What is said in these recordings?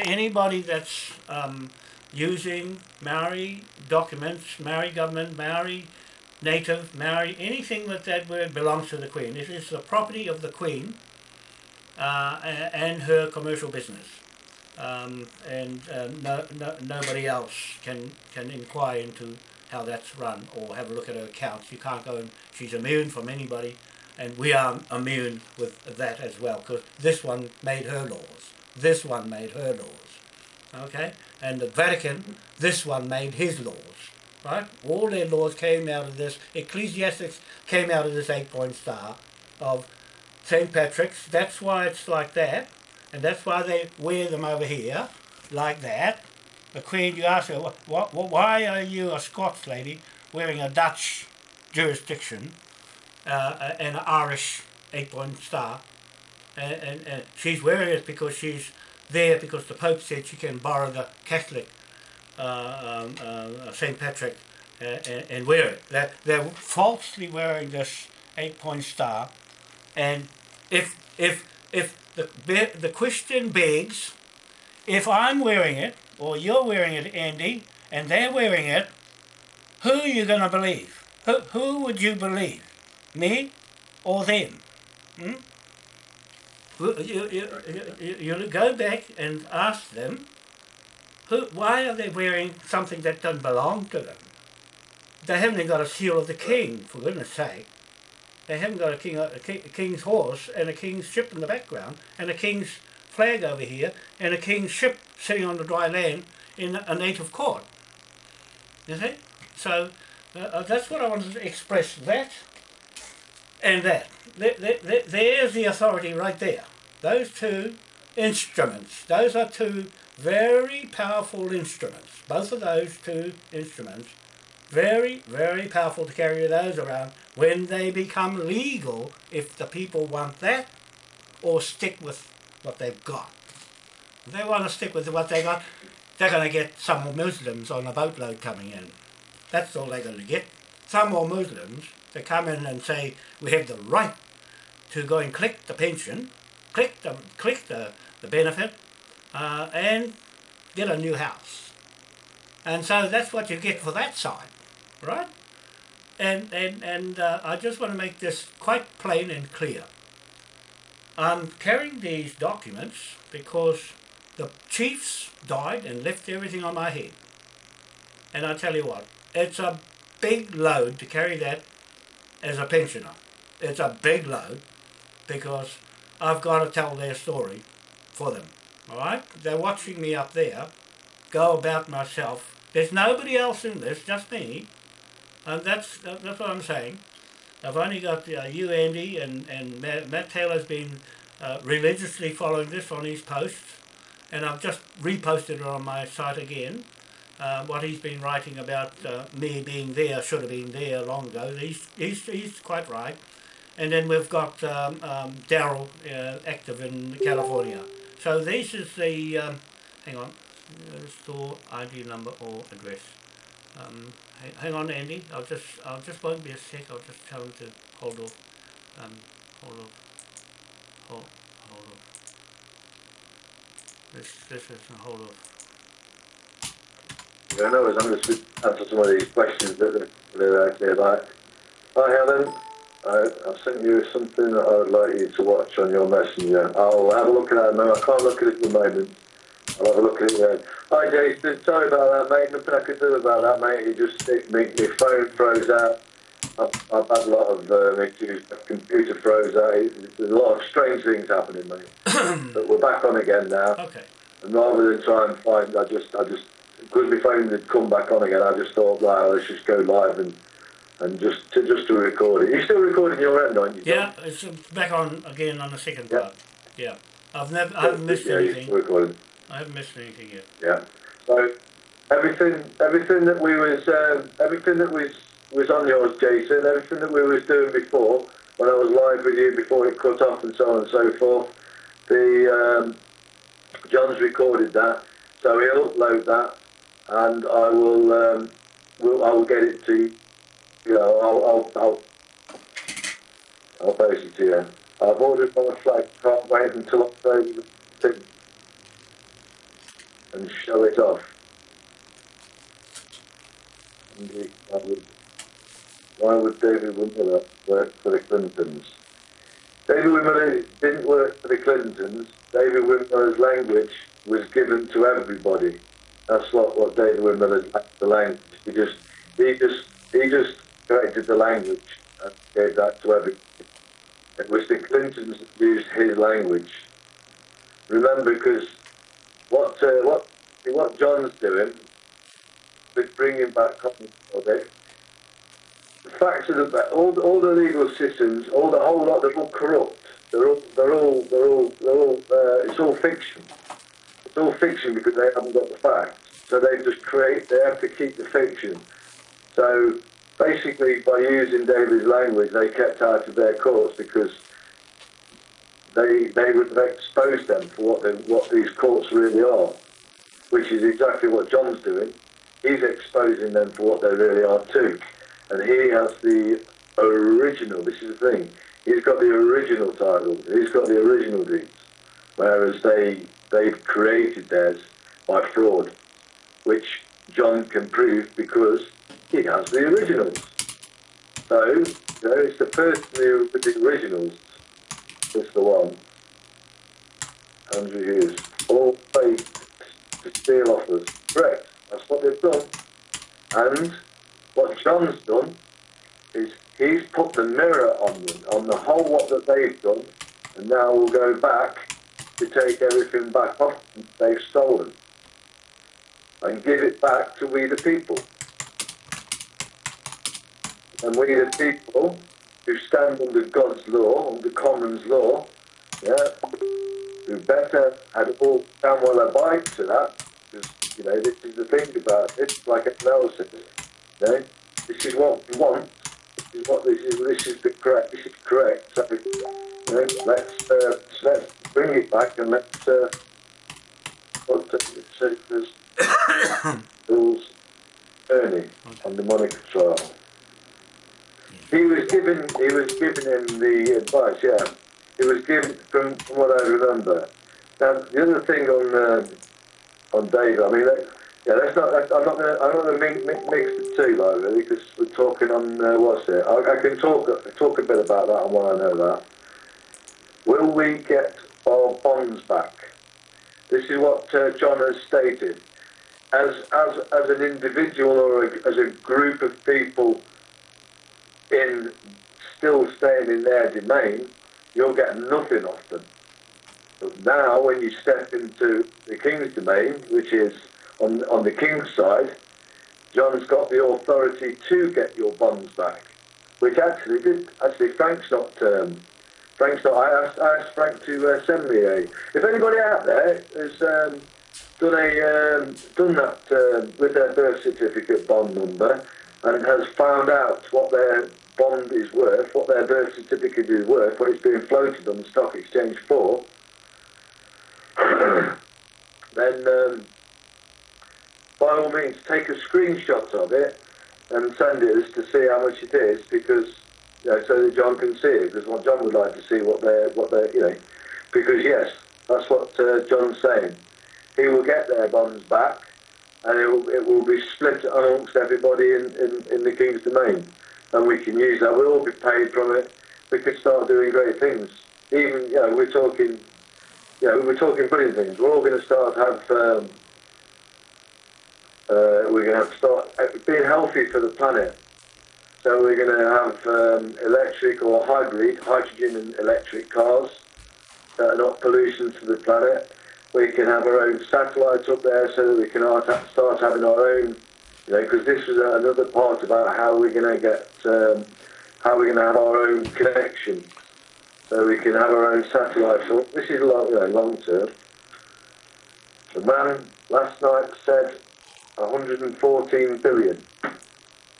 anybody that's um, using Maori documents, Maori government, Maori native, Maori, anything with that word belongs to the Queen. It is the property of the Queen uh, and her commercial business. Um, and uh, no, no, nobody else can, can inquire into how that's run or have a look at her accounts. You can't go and she's immune from anybody and we are immune with that as well because this one made her laws. This one made her laws. Okay? And the Vatican, this one made his laws. Right? All their laws came out of this. Ecclesiastics came out of this eight-point star of St. Patrick's. That's why it's like that. And that's why they wear them over here, like that. The Queen, you ask her, what, what, why are you a Scots lady wearing a Dutch jurisdiction uh, and an Irish eight-point star? And, and, and she's wearing it because she's there because the Pope said she can borrow the Catholic uh, um, uh, St. Patrick uh, and, and, wear it. They're, they're falsely wearing this eight-point star and if, if, if the, the question begs, if I'm wearing it, or you're wearing it, Andy, and they're wearing it, who are you going to believe? Who, who would you believe? Me or them? Hmm? You, you, you, you go back and ask them, who, why are they wearing something that doesn't belong to them? They haven't even got a seal of the king, for goodness sake. They haven't got a, king, a, a king's horse and a king's ship in the background and a king's flag over here and a king's ship sitting on the dry land in a native court. You see? So uh, uh that's what I wanted to express, that and that. There, there, there's the authority right there. Those two instruments, those are two very powerful instruments. Both of those two instruments very, very powerful to carry those around when they become legal if the people want that or stick with what they've got. If they want to stick with what they got, they're going to get some Muslims on a boatload coming in. That's all they're going to get. Some more Muslims to come in and say, we have the right to go and collect the pension, collect the, collect the, the benefit, uh, and get a new house. And so that's what you get for that side right? And, and, and uh, I just want to make this quite plain and clear. I'm carrying these documents because the chiefs died and left everything on my head. And I tell you what, it's a big load to carry that as a pensioner. It's a big load because I've got to tell their story for them. Alright? They're watching me up there go about myself. There's nobody else in this, just me. And that's that's what I'm saying. I've only got uh, you, Andy, and, and Matt, Matt Taylor's been uh, religiously following this on his posts, and I've just reposted it on my site again. Uh, what he's been writing about uh, me being there, should have been there long ago. He's, he's, he's quite right. And then we've got um, um, Daryl uh, active in California. So this is the, um, hang on, store ID number or address. Um, hang on, Andy. I'll just, I'll just won't be a sec. I'll just tell him to hold off. Um, hold off. Hold, hold off. This, this is hold off. Yeah, no, I'm going to answer some of these questions that they're actually about. Hi, Helen. I, I sent you something that I would like you to watch on your messenger. I'll have a look at that now. I can't look at it at the moment. I'll have a look at it then. Hi Jason, sorry about that mate, nothing I could do about that mate, it just, it, my, my phone froze out. I've, I've had a lot of um, issues, my computer froze out, there's a lot of strange things happening mate. but we're back on again now. Okay. And rather than try and find, I just, I just, because my phone had come back on again, I just thought, right, let's just go live and and just to just to record it. You're still recording your end, aren't you? Yeah, it's back on again on the second part. Yeah. yeah. I've never, I haven't missed yeah, anything. Recording. I haven't missed anything yet. Yeah. So everything, everything that we was, um, everything that was was on yours, Jason. Everything that we was doing before, when I was live with you before it cut off and so on and so forth. The um, John's recorded that, so he'll upload that, and I will, um, will I will get it to you. Know, I'll, I'll, I'll, I'll post it to you. I've ordered my flag. Can't wait until October and show it off. Why would David Wynn Miller work for the Clintons? David Wynn Miller didn't work for the Clintons. David Wynn Miller's language was given to everybody. That's what, what David Wynn Miller the language. He just he just he just corrected the language and gave that to everybody. It was the Clintons used his language. Remember, because what uh, what what John's doing with bringing back cotton it, the facts of the all all the legal systems, all the whole lot, they're all corrupt. They're all they're all they're all they're all uh, it's all fiction. All fiction because they haven't got the facts. So they just create. They have to keep the fiction. So basically, by using David's language, they kept out of their courts because they they would have exposed them for what they, what these courts really are, which is exactly what John's doing. He's exposing them for what they really are too, and he has the original. This is the thing. He's got the original title. He's got the original deeds, whereas they they've created theirs by fraud, which John can prove because he has the originals. So, you know, it's the person who with the originals is the one. Andrew Hughes. All fake to steal off us. Correct. That's what they've done. And what John's done is he's put the mirror on them, on the whole what that they've done, and now we'll go back to take everything back off they've stolen. And give it back to we the people. And we the people who stand under God's law, under Commons law, yeah, who better had all damn well abide to that, because, you know, this is the thing about it, like says, you know, this is what we want, this is what this is, this is the correct, this is correct, so, you know, let's, uh, let's bring it back and let's, uh, what it says, Bill's Ernie on the Monica trial. He was given he was giving him the advice, yeah. He was given from, from what I remember. Now the other thing on uh, on Dave, I mean, that, yeah, that's not. That's, I'm not gonna. I'm not going to mix, mix the two, like really, because we're talking on uh, what's it. I, I, can talk talk a bit about that and why I know that. Will we get our bonds back? This is what uh, John has stated. As as as an individual or a, as a group of people in still staying in their domain, you'll get nothing off them. But now, when you step into the king's domain, which is on, on the king's side, John's got the authority to get your bonds back, which actually did. Actually, Frank's not. Um, Frank's not. I asked, I asked Frank to uh, send me a. If anybody out there has um, done a um, done that uh, with their birth certificate bond number and has found out what their bond is worth, what their birth certificate is worth, what it's being floated on the stock exchange for, then um, by all means take a screenshot of it and send it us to see how much it is because you know, so that John can see it because what John would like to see what they're what they're you know because yes that's what uh, John's saying he will get their bonds back and it will, it will be split amongst everybody in, in, in the King's domain and we can use that. We'll all be paid from it. We could start doing great things. Even, you know, we're talking, you know, we're talking brilliant things. We're all going to start have, um, uh, we're going to have to start being healthy for the planet. So we're going to have um, electric or hybrid, hydrogen and electric cars that are not pollution to the planet. We can have our own satellites up there so that we can start having our own you know, because this is another part about how we're going to get, um, how we're going to have our own connection, so we can have our own satellite. So this is long, you know, long term. The man last night said 114 billion.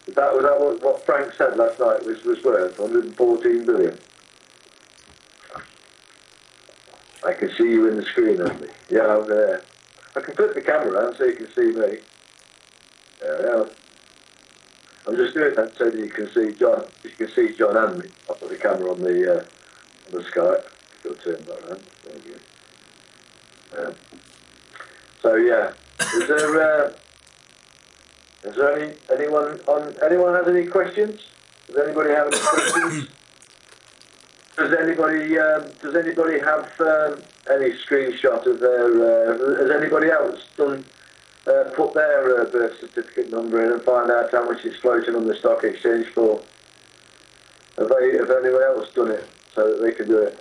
Is that was that what, Frank said last night was was worth 114 billion? I can see you in the screen, Andy. Yeah, I'm there. I can flip the camera around so you can see me. Yeah, I'm just doing that so that you can see John. You can see John and me. I'll put the camera on the uh, on the Skype. You'll turn that around. There you go. Yeah. So yeah, Is there, uh, is there any, anyone on, anyone has any questions? Does anybody have any questions? Does anybody, um, does anybody have um, any screenshot of their, uh, has anybody else done, uh, put their uh, birth certificate number in and find out how much it's floating on the stock exchange for? Have they, have anyone else done it so that they can do it?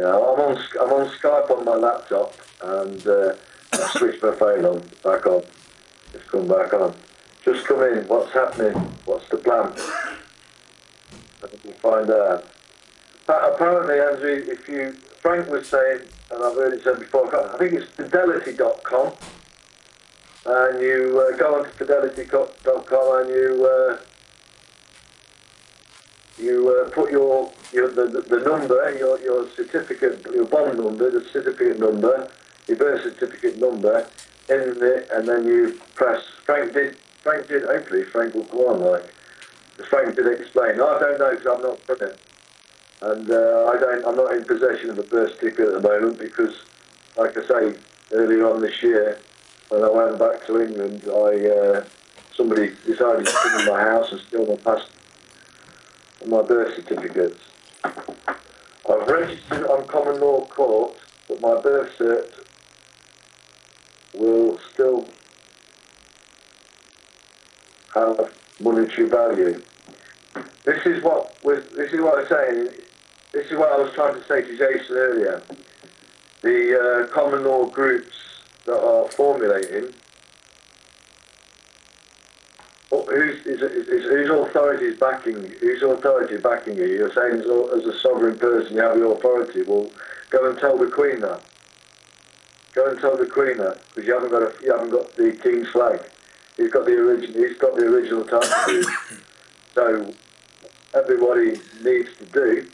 Yeah, I'm on I'm on Skype on my laptop and uh, I switched my phone on back on. It's come back on. Just come in. What's happening? What's the plan? I can find out. Pa- Apparently, Andrew, if you Frank was saying, and I've heard it said before, I think it's fidelity.com, and you uh, go on to fidelity.com and you. Uh, you uh, put your, your the, the, number, your, your certificate, your bond number, the certificate number, your birth certificate number in it, and then you press. Frank did. Frank did. Hopefully, Frank will go on like. Frank did explain. I don't know because I'm not put it, and uh, I don't. I'm not in possession of a birth certificate at the moment because, like I say, earlier on this year, when I went back to England, I uh, somebody decided to come in my house and steal my passport my birth certificates. I've registered on common law court, but my birth cert will still have monetary value. This is what was. This is what I'm saying. This is what I was trying to say to Jason earlier. The uh, common law groups that are formulating Whose, is, is, is, whose authority is backing whose authority is backing you? You're saying as a, sovereign person you have the authority. Well, go and tell the Queen that. Go and tell the Queen that because you haven't got a, you haven't got the King's flag. He's got the original. He's got the original title. so everybody needs to do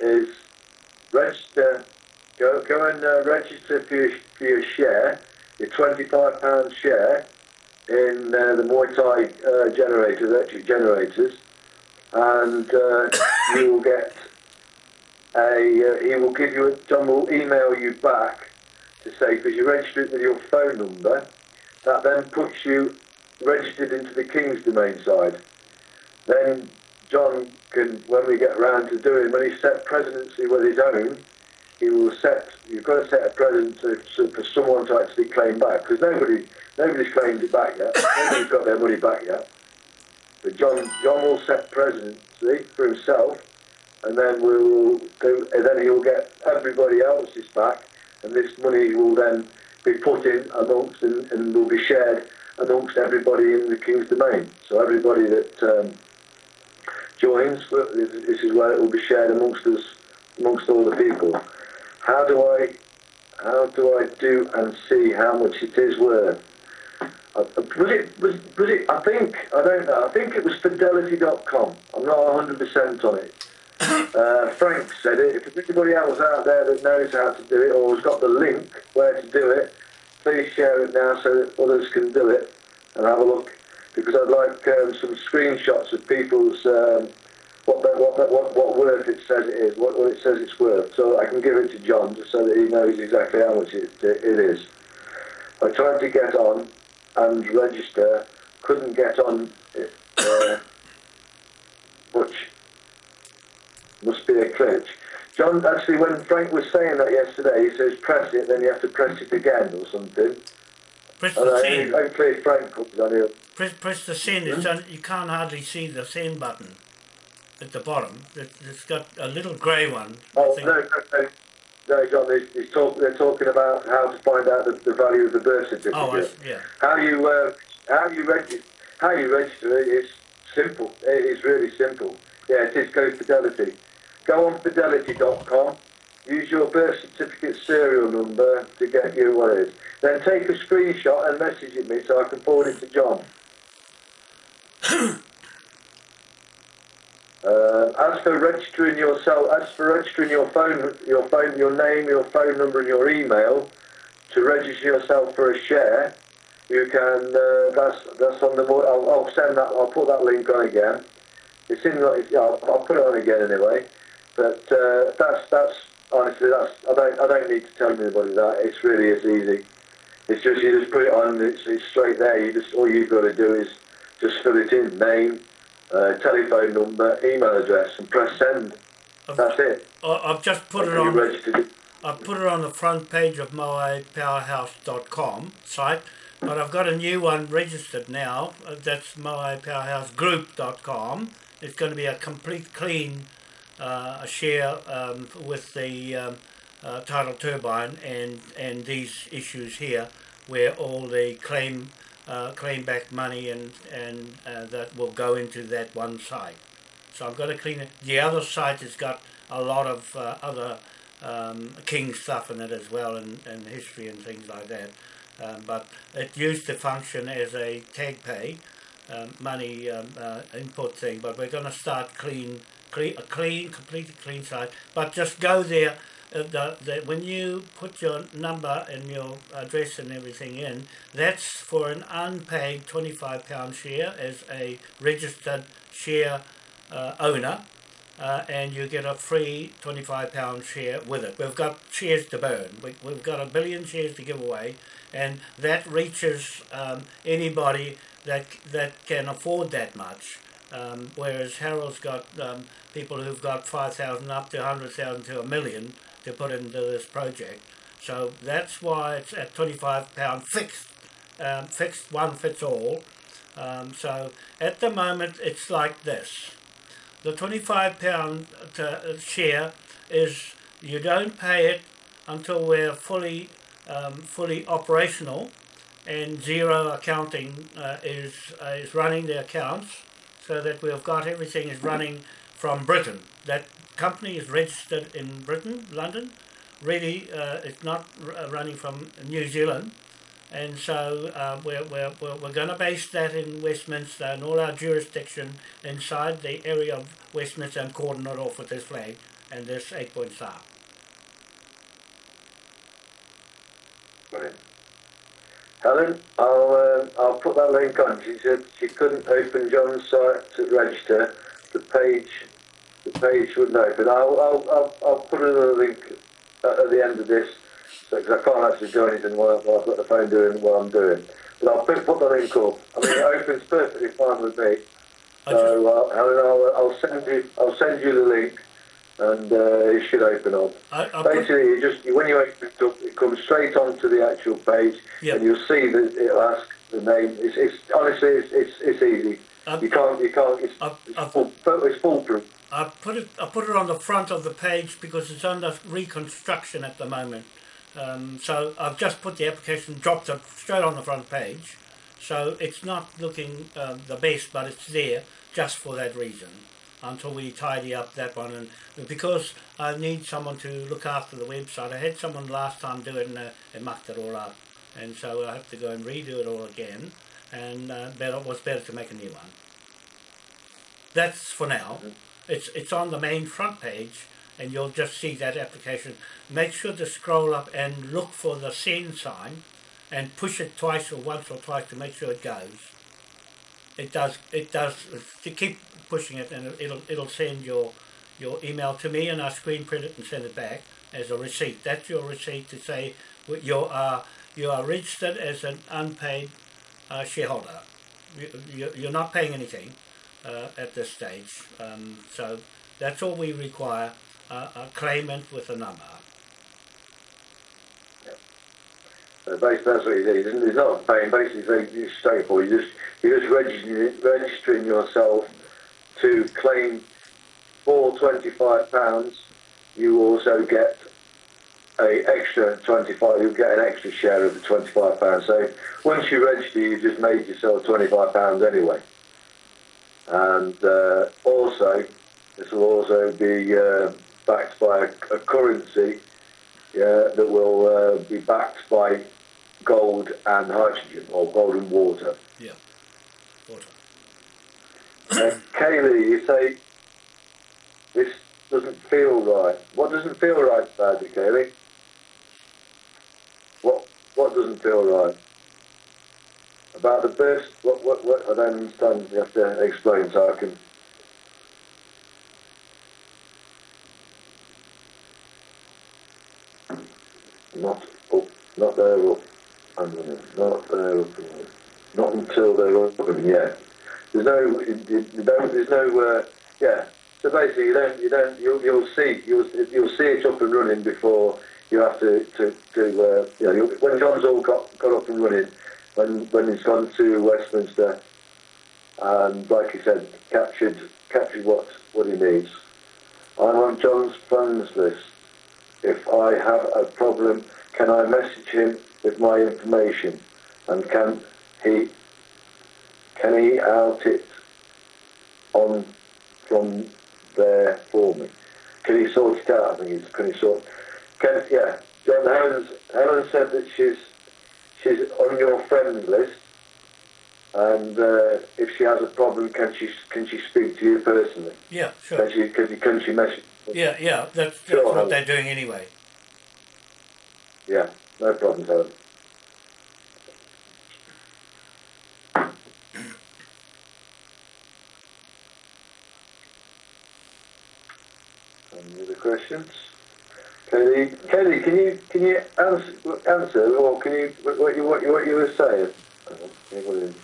is register. Go go and uh, register for your, for your share, your twenty-five pound share in uh, the Muay Thai uh, generators, electric generators, and uh, you will get a. he will give you. A, John will email you back to say because you registered with your phone number. That then puts you registered into the King's domain side. Then John can, when we get around to doing, when he set presidency with his own, he will set. You've got to set a precedent for someone to actually claim back because nobody Nobody's claimed it back yet. Nobody's got their money back yet. But John, John will set presidency for himself, and then we'll do, and then he'll get everybody else's back, and this money will then be put in amongst and, and will be shared amongst everybody in the King's domain. So everybody that um, joins, this is where it will be shared amongst us, amongst all the people. How do I, how do I do and see how much it is worth? Was it, was, was it, I think, I don't know, I think it was fidelity.com. I'm not 100% on it. Uh, Frank said it. If there's anybody else out there that knows how to do it or has got the link where to do it, please share it now so that others can do it and have a look. Because I'd like um, some screenshots of people's um, what, the, what, the, what what worth it says it is, what, what it says it's worth, so I can give it to John just so that he knows exactly how much it, it is. I tried to get on and register, couldn't get on uh, which must be a glitch. John, actually, when Frank was saying that yesterday, he says press it, then you have to press it again or something. Press And the I, send. hopefully Frank comes on here. Press, press the send. Hmm? It's on, you can't hardly see the send button at the bottom. It, it's got a little grey one. Oh, no, no, no. No, John, he's talk, they're talking about how to find out the, the value of the birth certificate. Oh, I, yeah. How you uh, how you register how you register it is simple. It is really simple. Yeah, it is go Fidelity. Go on fidelity.com. Use your birth certificate serial number to get you what it is. Then take a screenshot and message it me so I can forward it to John. Uh, as for registering yourself, as for registering your phone, your phone, your name, your phone number, and your email to register yourself for a share, you can. Uh, that's that's on the. I'll, I'll send that. I'll put that link on again. It's in. It's, I'll, I'll put it on again anyway. But uh, that's that's honestly that's I don't I don't need to tell anybody that. It's really it's easy. It's just you just put it on. It's, it's straight there. You just all you've got to do is just fill it in, name, uh, telephone number, email address, and press send. I've, That's it. I- I've just put it And on. registered. I've put it on the front page of moapowerhouse.com site, but I've got a new one registered now. Uh, That's moapowerhousegroup.com. It's going to be a complete clean uh, share um, with the um, uh, tidal turbine and and these issues here, where all the claim uh, claim back money and and uh, that will go into that one site. So I've got to clean it. The other site has got a lot of uh, other um, king stuff in it as well, and, and history and things like that. Um, but it used to function as a tag pay um, money um, uh, input thing. But we're going to start clean, clean, a clean, completely clean site. But just go there. Uh, the, the, when you put your number and your address and everything in, that's for an unpaid £25 share as a registered share uh, owner uh, and you get a free £25 share with it. We've got shares to burn. We, we've got a billion shares to give away, and that reaches um, anybody that that can afford that much. Um, whereas Harold's got um, people who've got 5,000 up to 100,000 to a million to put into this project. So that's why it's at £25 fixed, um, fixed one fits all. Um, so at the moment it's like this. The twenty-five pound uh, share is you don't pay it until we're fully um, fully operational, and Xero accounting uh, is uh, is running the accounts, so that we've got everything is running from Britain. That company is registered in Britain, London. Really, uh, it's not r- running from New Zealand and so uh, we're, we're, we're, going to base that in Westminster and all our jurisdiction inside the area of Westminster and cordon it off with this flag and this eight point star. Helen, I'll uh, I'll put that link on. She said she couldn't open John's site to register. The page, the page wouldn't open. I'll I'll I'll, I'll put another link at, at the end of this because I can't actually do anything while, while I've got the phone doing what I'm doing. But I'll put, put the link up. I mean, it opens perfectly fine with me. I So uh, Helen, I'll, I'll send you I'll send you the link, and uh, it should open up. I, I Basically, you just when you open it up, it comes straight onto the actual page, Yeah. and you'll see that it'll ask the name. It's, it's honestly, it's, it's, it's easy. I, You can't, you can't. It's, I, it's, I, full, it's foolproof. I put it I put it on the front of the page because it's under reconstruction at the moment. Um, so I've just put the application, dropped it straight on the front page. So it's not looking uh, the best, but it's there just for that reason until we tidy up that one. And because I need someone to look after the website, I had someone last time do it and uh, they mucked it all up, and so I have to go and redo it all again. And uh, better it was better to make a new one. That's for now. It's it's on the main front page, and you'll just see that application. Make sure to scroll up and look for the send sign, and push it twice or once or twice to make sure it goes. It does. It does. To keep pushing it, and it'll it'll send your your email to me, and I screen print it and send it back as a receipt. That's your receipt to say you are you are registered as an unpaid uh, shareholder. You, you, you're not paying anything uh, at this stage. Um, so that's all we require, uh, a claimant with a number. Uh, basically, It's not a pain. Basically, it's straightforward. You just you're just registering, registering yourself to claim for twenty five pounds. You also get a extra twenty five. You'll get an extra share of the twenty five pounds. So once you register, you've just made yourself twenty five pounds anyway. And uh, also, this will also be uh, backed by a, a currency yeah, that will uh, be backed by gold and hydrogen or gold and water. Yeah. Water. Uh, Kaylee, you say this doesn't feel right. What doesn't feel right about it, Kaylee? What what what doesn't feel right? About the birth, what, what, what, I don't understand. You have to explain so I can. Not up, not there up and running, not there up. Not until they're up and running. yeah. There's no, you don't, there's no, uh, yeah. So basically, you don't, you don't, you'll, you'll see, you'll, you'll see it up and running before you have to, to, to uh, you know, when John's all got, got up and running, when, when he's gone to Westminster, and like he said, captured, captured what, what he needs. I'm on John's phones list. If I have a problem, can I message him with my information? And can he, can he out it on from there for me? Can he sort it out? I think he's, can he sort, can, yeah. John Helen's, Helen said that she's, she's on your friend list. And uh, if she has a problem, can she can she speak to you personally? Yeah, sure. can she, can she message? Yeah, yeah, that's, that's Sure. what they're doing anyway. Yeah, no problem, Helen. Any other questions? Kelly, Kelly, can you can you answer, answer or can you what you what you, what you were saying?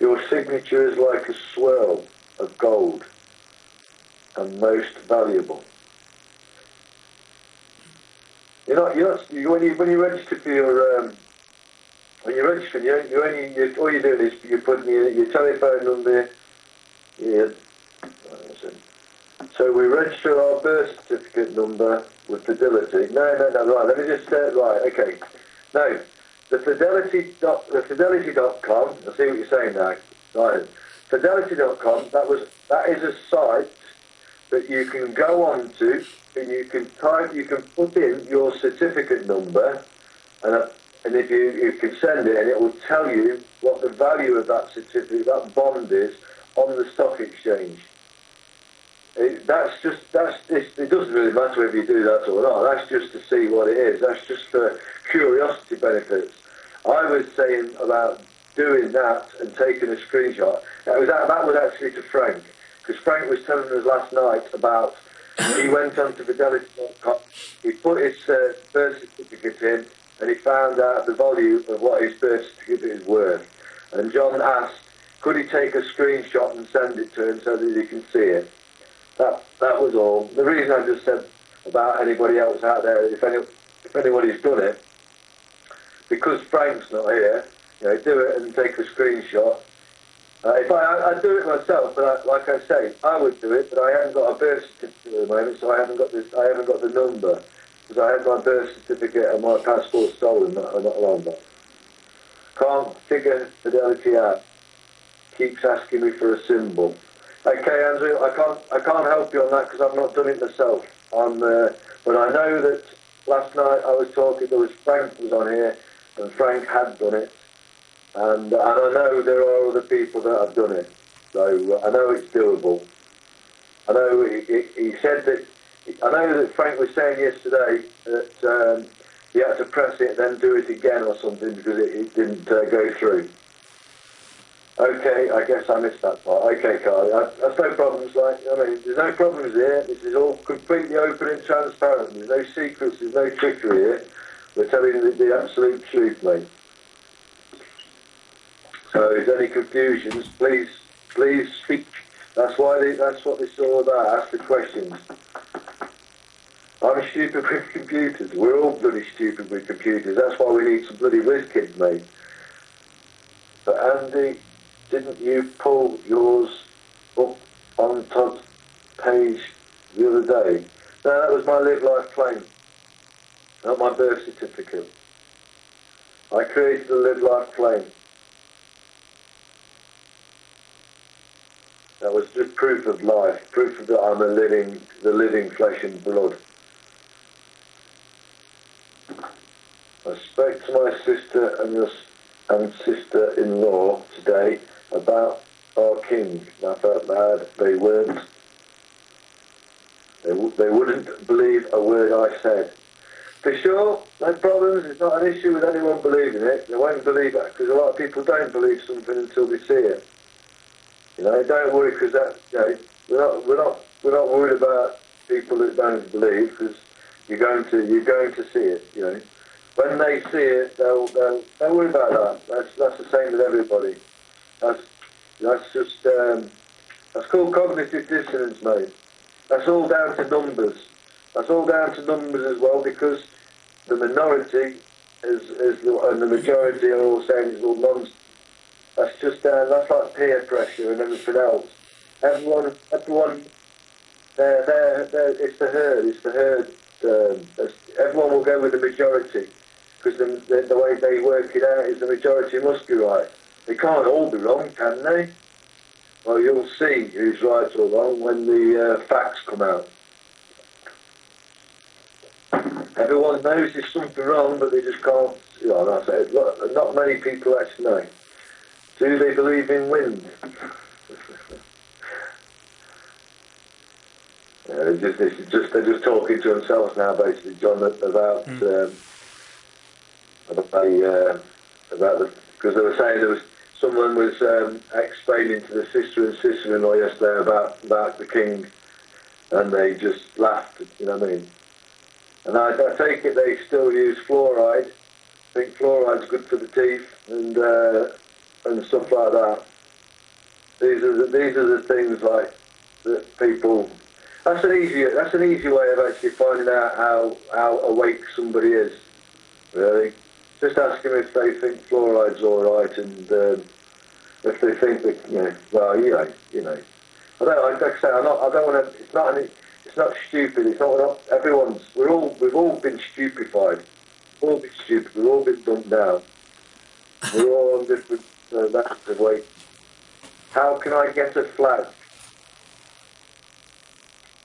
Your signature is like a swirl of gold and most valuable. You're not, you're not, you, when you, when you register for your, um, when you're registering, you, you only, you, all you're doing is you're putting your, your telephone number, your, so we register our birth certificate number with Fidelity. No, no, no, right, let me just say it right, okay. No, the Fidelity dot, the Fidelity.com, I see what you're saying now, right, Fidelity.com, that was, that is a site that you can go on to and you can type, you can put in your certificate number and, uh, and if you, you can send it and it will tell you what the value of that certificate, that bond is on the stock exchange. It, that's just, that's, it, it doesn't really matter whether you do that or not, that's just to see what it is, that's just for curiosity benefits. I was saying about doing that and taking a screenshot, that was, that was actually to Frank because Frank was telling us last night about he went onto Fidelity.com, he put his uh, birth certificate in, and he found out the value of what his birth certificate is worth. And John asked, could he take a screenshot and send it to him so that he can see it? That that was all. The reason I just said about anybody else out there, if any, if anybody's done it, because Frank's not here, you know, do it and take a screenshot uh, if I, I, I do it myself, but I, like I say, I would do it, but I haven't got a birth certificate at the moment, so I haven't got this. I haven't got the number because I had my birth certificate and my passport stolen not, not long back. Can't figure fidelity out. Keeps asking me for a symbol. Okay, Andrew, I can't I can't help you on that because I've not done it myself. I'm, uh, but I know that last night I was talking. There was Frank was on here, and Frank had done it. And, and I know there are other people that have done it, so uh, I know it's doable. I know he, he, he said that, I know that Frank was saying yesterday that um, he had to press it then do it again or something because it, it didn't uh, go through. Okay, I guess I missed that part. Okay, Carly, that's no problems. Like I mean, there's no problems here. This is all completely open and transparent. There's no secrets. There's no trickery here. We're telling the, the absolute truth, mate. So if there's any confusions, please, please speak. That's why they, that's what this is all about. Ask the questions. I'm stupid with computers. We're all bloody stupid with computers. That's why we need some bloody whiz kids, mate. But Andy, didn't you pull yours up on Todd's page the other day? No, that was my live life claim, not my birth certificate. I created a live life claim. That was just proof of life, proof that I'm a living, the living flesh and blood. I spoke to my sister and your and sister-in-law today about our king. I felt bad. They weren't. They, they wouldn't believe a word I said. For sure, no problems. It's not an issue with anyone believing it. They won't believe it because a lot of people don't believe something until they see it. You know, don't worry because that, you know, we're not, we're not, we're not worried about people that don't believe because you're going to, you're going to see it. You know, when they see it, they'll, they'll don't worry about that. That's, that's the same with everybody. That's, that's just, um, that's called cognitive dissonance, mate. That's all down to numbers. That's all down to numbers as well because the minority is, is the, and the majority are all saying it's all nonsense. That's just uh, that's like peer pressure and everything else. Everyone, everyone, they're, they're, they're, it's the herd, it's the herd. Um, everyone will go with the majority because the, the, the way they work it out is the majority must be right. They can't all be wrong, can they? Well, you'll see who's right or wrong when the uh, facts come out. Everyone knows there's something wrong, but they just can't. You know, that's it. Not many people actually know. Do they believe in wind? they're just, just they're just talking to themselves now, basically, John, about mm. um, about the uh, about the because they were saying there was someone was um, explaining to the sister and sister-in-law yesterday about about the king, and they just laughed. You know what I mean? And I, I take it they still use fluoride. I think fluoride's good for the teeth and uh, and stuff like that. These are the, these are the things like that people. That's an easy that's an easy way of actually finding out how how awake somebody is. Really, just ask them if they think fluoride's all right and um, if they think that you know well you know you know. I don't like I say I'm not I don't want to. It's not any it's not stupid. It's not, not everyone's. We're all we've all been stupefied. We've all been stupid. We've all been dumbed down. We're all on different uh, levels of weight. How can I get a flag?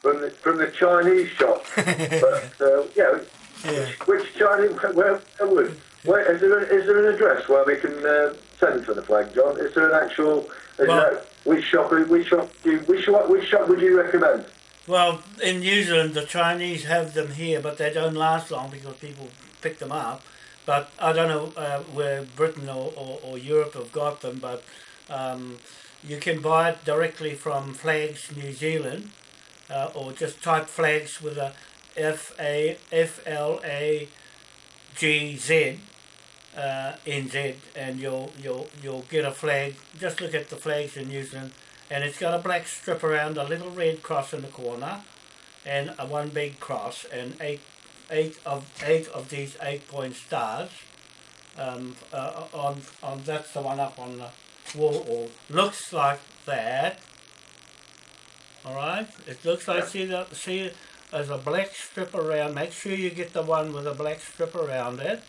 From the from the Chinese shop. but uh, yeah, yeah. Which, which Chinese? Where, where, where is there? Is there an address where we can uh, send for the flag, John? Is there an actual? Well, that, which shop? Which shop? Which shop? Which shop would you recommend? Well, in New Zealand, the Chinese have them here, but they don't last long because people pick them up. But I don't know uh, where Britain or, or, or, Europe have got them, but um, you can buy it directly from Flags New Zealand, uh, or just type Flags with a F A F L A G Z uh, N Z, and you'll you'll you'll get a flag. Just look at the flags in New Zealand. And it's got a black strip around a little red cross in the corner and a one big cross and eight eight of eight of these eight point stars um, uh, on on that's the one up on the wall. Or looks like that. All right? It looks like see that see there's a black strip around. Make sure you get the one with a black strip around it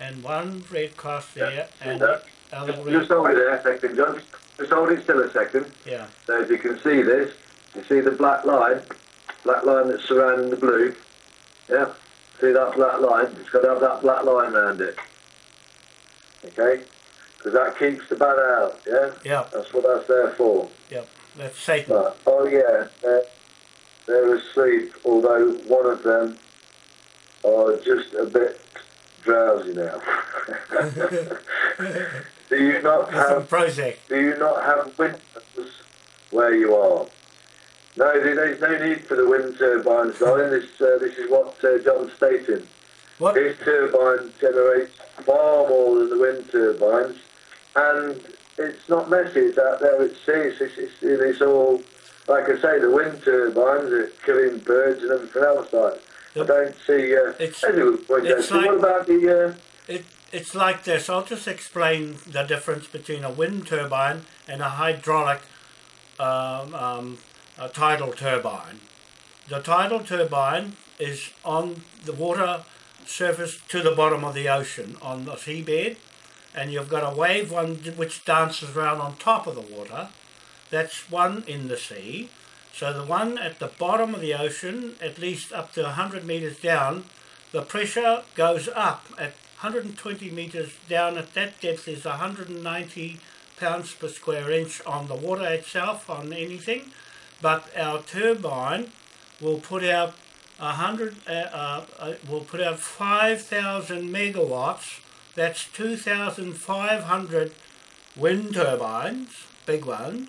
and one red cross there yeah. and other just over there second John just hold it still a second. Yeah. So if you can see this, you see the black line, black line that's surrounding the blue. Yeah. See that black line? It's got to have that black line around it. Okay. Because that keeps the bad out. Yeah. Yeah. That's what that's there for. Yep. That's Satan. Right. Oh yeah. They're, they're asleep. Although one of them are just a bit drowsy now. Do you not have project? Do you not have windows where you are? No, there's no need for the wind turbines, darling. This uh, this is what uh, John's stating. What? His turbine generates far more than the wind turbines, and it's not messy. It's out there at sea. It's, it's, it's, it's all, like I say, the wind turbines are killing birds and everything else. Like I don't see. Uh, it's, anyway, it's like, what about the? Uh, it, it's like this. I'll just explain the difference between a wind turbine and a hydraulic um, um, a tidal turbine. The tidal turbine is on the water surface to the bottom of the ocean on the seabed and you've got a wave one which dances around on top of the water. That's one in the sea. So the one at the bottom of the ocean, at least up to 100 metres down, the pressure goes up at 120 metres down at that depth is 190 pounds per square inch on the water itself, on anything. But our turbine will put out a hundred uh, uh, uh, will put out five thousand megawatts. That's two thousand five hundred wind turbines, big ones,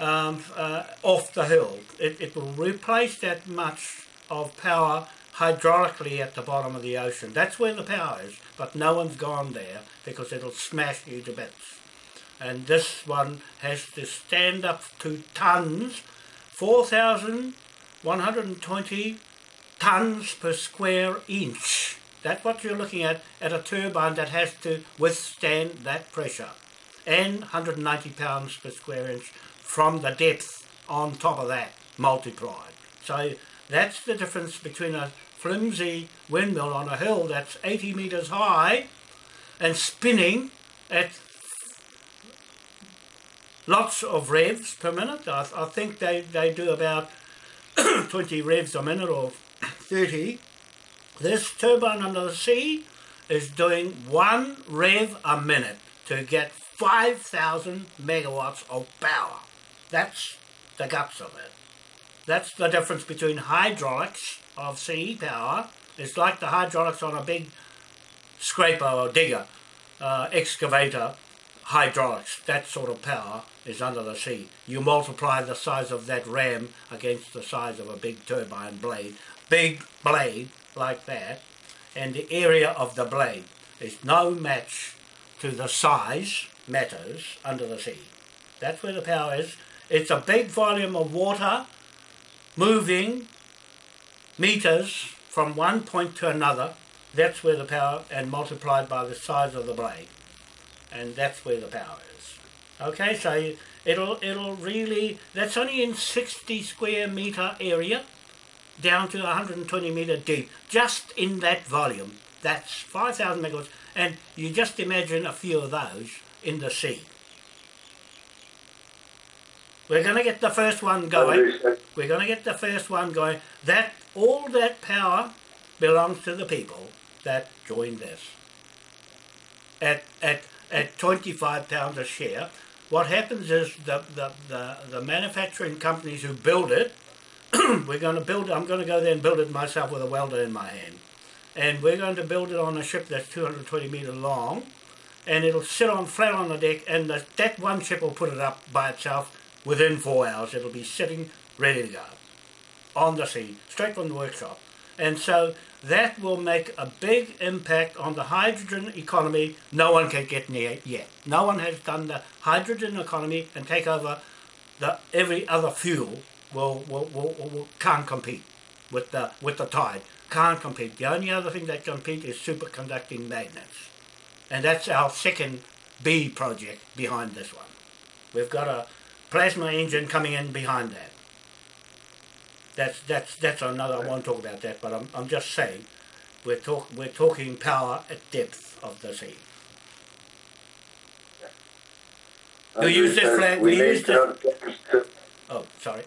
um, uh, off the hill. It, it will replace that much of power hydraulically at the bottom of the ocean. That's where the power is, but no one's gone there because it'll smash you to bits. And this one has to stand up to tons, 4,120 tons per square inch. That's what you're looking at at a turbine that has to withstand that pressure. And 190 pounds per square inch from the depth on top of that multiplied. So that's the difference between a flimsy windmill on a hill that's 80 metres high and spinning at lots of revs per minute. I, I think they, they do about 20 revs a minute or 30. This turbine under the sea is doing one rev a minute to get 5,000 megawatts of power. That's the guts of it. That's the difference between hydraulics of sea power. It's like the hydraulics on a big scraper or digger, uh, excavator, hydraulics. That sort of power is under the sea. You multiply the size of that ram against the size of a big turbine blade. Big blade like that, and the area of the blade is no match to the size matters under the sea. That's where the power is. It's a big volume of water moving meters from one point to another. That's where the power, and multiplied by the size of the blade. And that's where the power is. Okay, so it'll, it'll really, that's only in 60 square meter area down to 120 meter deep, just in that volume. That's 5,000 megawatts, and you just imagine a few of those in the sea. We're going to get the first one going. We're going to get the first one going. That all that power belongs to the people that join this. At at at 25 pounds a share, what happens is the the, the, the manufacturing companies who build it, we're going to build. I'm going to go there and build it myself with a welder in my hand, and we're going to build it on a ship that's 220 meter long, and it'll sit on flat on the deck, and the, that one ship will put it up by itself within four hours. It'll be sitting ready to go on the sea, straight from the workshop. And so that will make a big impact on the hydrogen economy. No one can get near yet. No one has done the hydrogen economy and take over the every other fuel will, will, will, will can't compete with the with the tide. Can't compete. The only other thing that compete is superconducting magnets. And that's our second B project behind this one. We've got a plasma engine coming in behind that. That's that's that's another. I won't talk about that, but I'm I'm just saying, we're talk we're talking power at depth of the sea. We use this flag. We, use this. Oh, sorry.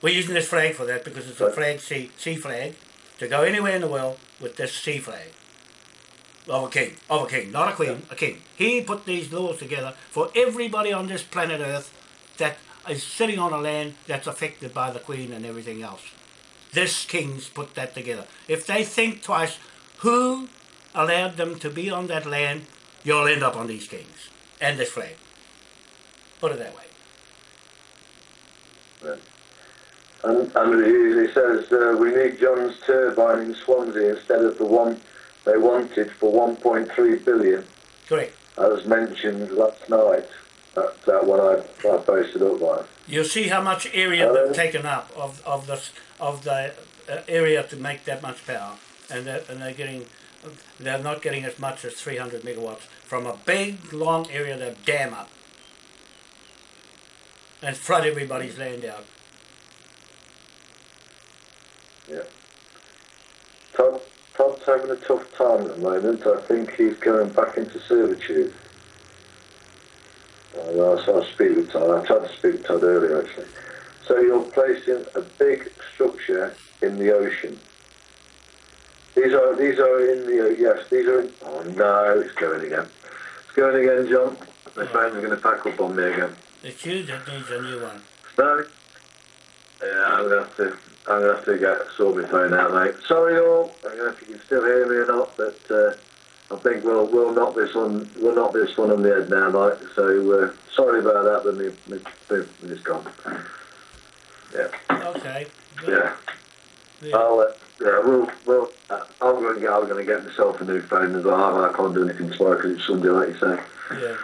We're using this flag for that because it's a flag sea sea flag to go anywhere in the world with this sea flag of a king, of a king, not a queen, a king. He put these laws together for everybody on this planet Earth that is sitting on a land that's affected by the Queen and everything else. This king's put that together. If they think twice, who allowed them to be on that land, you'll end up on these kings and this flag. Put it that way. And, and he says uh, we need John's turbine in Swansea instead of the one they wanted for 1.3 billion. Correct. As mentioned last night that, that one I, I posted up by. You'll see how much area they've taken up of, of the of the uh, area to make that much power, and they're, and they're getting they're not getting as much as 300 megawatts from a big long area that dam up and flood everybody's land out. Yeah. Todd, Todd's having a tough time at the moment. I think he's going back into servitude. Uh, I speak with Todd. I tried to speak to Todd earlier actually. So you're placing a big structure in the ocean. These are these are in the yes these are in, oh no it's going again. It's going again, John. My phone's going to pack up on me again. It's you that needs a new one. No. Yeah, I'm gonna have to I'm gonna have to get sort my phone out, mate. Sorry, all. I don't know if you can still hear me or not, but uh, I think we'll we'll knock this one we'll knock this one on the head now, mate. So uh, sorry about that, but me, me, me, it's gone. Yeah, Okay. yeah. Yeah. I'll uh, yeah, we'll we'll. Uh, I'm going to get I'm going to get myself a new phone as well. I can't do anything tomorrow because it's Sunday, like you say. yeah.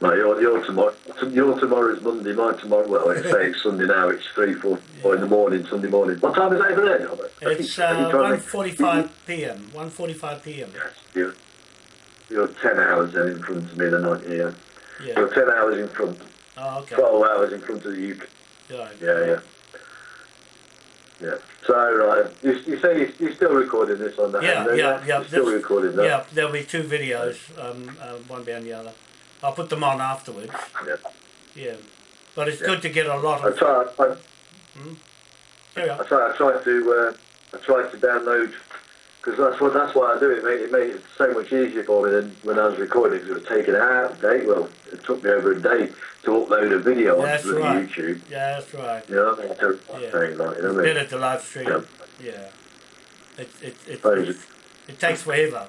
No, your, your tomorrow, your tomorrow is Monday. My tomorrow, well, I say it's Sunday now. It's three, four, four in the morning, Sunday morning. What time is it over there? It's uh, 1.45 p.m. 1.45 p.m. Yes, you're, you're ten hours then in front of me, then aren't you? Yeah. Yeah. You're ten hours in front, Oh, okay. twelve hours in front of the UK. Right. Yeah, yeah. Yeah. So, right, you, you say you, you're still recording this on the Yeah, hand, yeah, yeah, You're still recording that. Yeah, there'll be two videos, um, uh, one behind the other. I'll put them on afterwards. Yeah. Yeah. But it's Yeah. good to get a lot I of. try. I, On. I try. I try to. Uh, I try to download because that's what. That's why I do it. Mate. It made it so much easier for me than when I was recording. 'cause it was taking out of date. Well, it took me over a day to upload a video That's onto right. YouTube. Yeah, that's right. You know, I mean? to Yeah. like you know what I mean. Better to live stream. Yeah. Yeah. It, it, it, it, it takes forever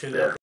to Yeah.